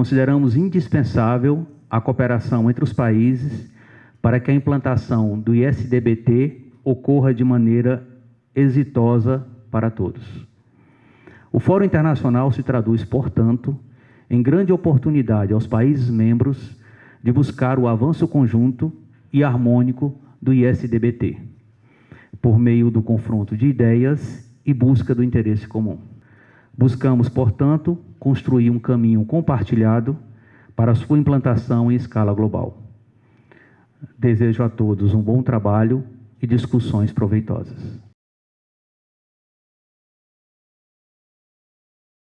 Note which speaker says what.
Speaker 1: consideramos indispensável a cooperação entre os países para que a implantação do ISDBT ocorra de maneira exitosa para todos. O Fórum Internacional se traduz, portanto, em grande oportunidade aos países membros de buscar o avanço conjunto e harmônico do ISDBT, por meio do confronto de ideias e busca do interesse comum. Buscamos, portanto, construir um caminho compartilhado para sua implantação em escala global. Desejo a todos um bom trabalho e discussões proveitosas.